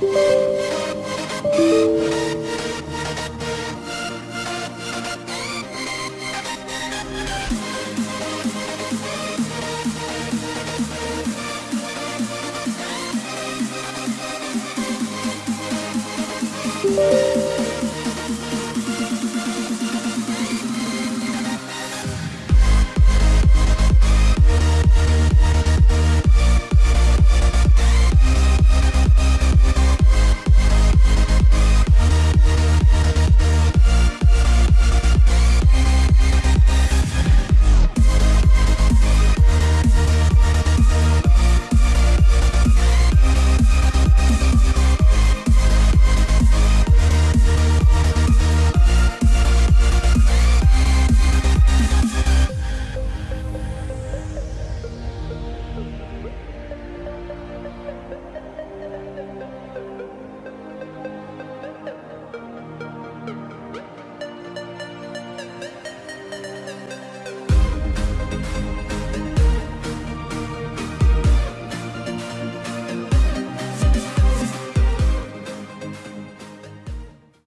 Música